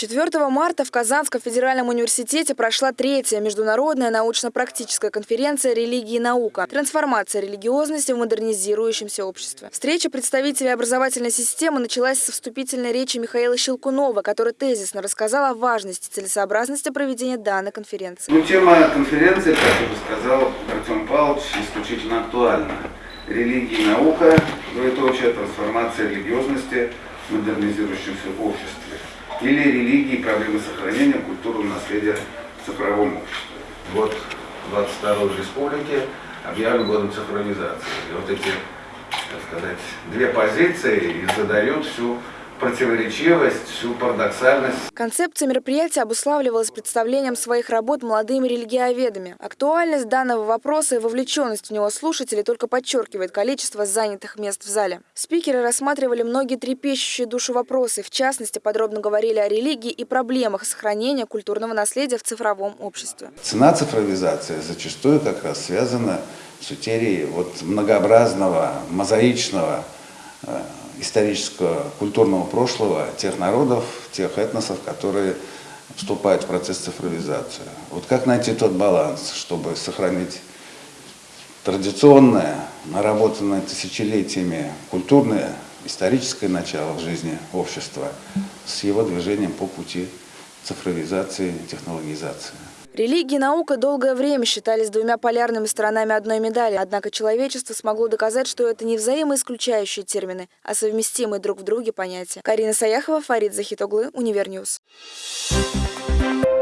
4 марта в Казанском федеральном университете прошла третья международная научно-практическая конференция «Религия и наука. Трансформация религиозности в модернизирующемся обществе». Встреча представителей образовательной системы началась со вступительной речи Михаила Щелкунова, который тезисно рассказал о важности и целесообразности проведения данной конференции. Ну, тема конференции, как уже сказал Артем Павлович, исключительно актуальна. Религия и наука, двоеточие, трансформация религиозности в модернизирующемся обществе или религии проблемы сохранения культурного наследия в цифровом обществе. Год 22 республики объявлен годом цифровизации. И вот эти, так сказать, две позиции и задают всю противоречивость, всю парадоксальность. Концепция мероприятия обуславливалась представлением своих работ молодыми религиоведами. Актуальность данного вопроса и вовлеченность в него слушателей только подчеркивает количество занятых мест в зале. Спикеры рассматривали многие трепещущие душу вопросы, в частности, подробно говорили о религии и проблемах сохранения культурного наследия в цифровом обществе. Цена цифровизации зачастую как раз связана с утерей вот многообразного, мозаичного э, исторического, культурного прошлого тех народов, тех этносов, которые вступают в процесс цифровизации. Вот как найти тот баланс, чтобы сохранить традиционное, наработанное тысячелетиями культурное, историческое начало в жизни общества с его движением по пути цифровизации, технологизации. Религия и наука долгое время считались двумя полярными сторонами одной медали, однако человечество смогло доказать, что это не взаимоисключающие термины, а совместимые друг в друге понятия. Карина Саяхова, Фарид Захитоглы, Univer News. Thank you.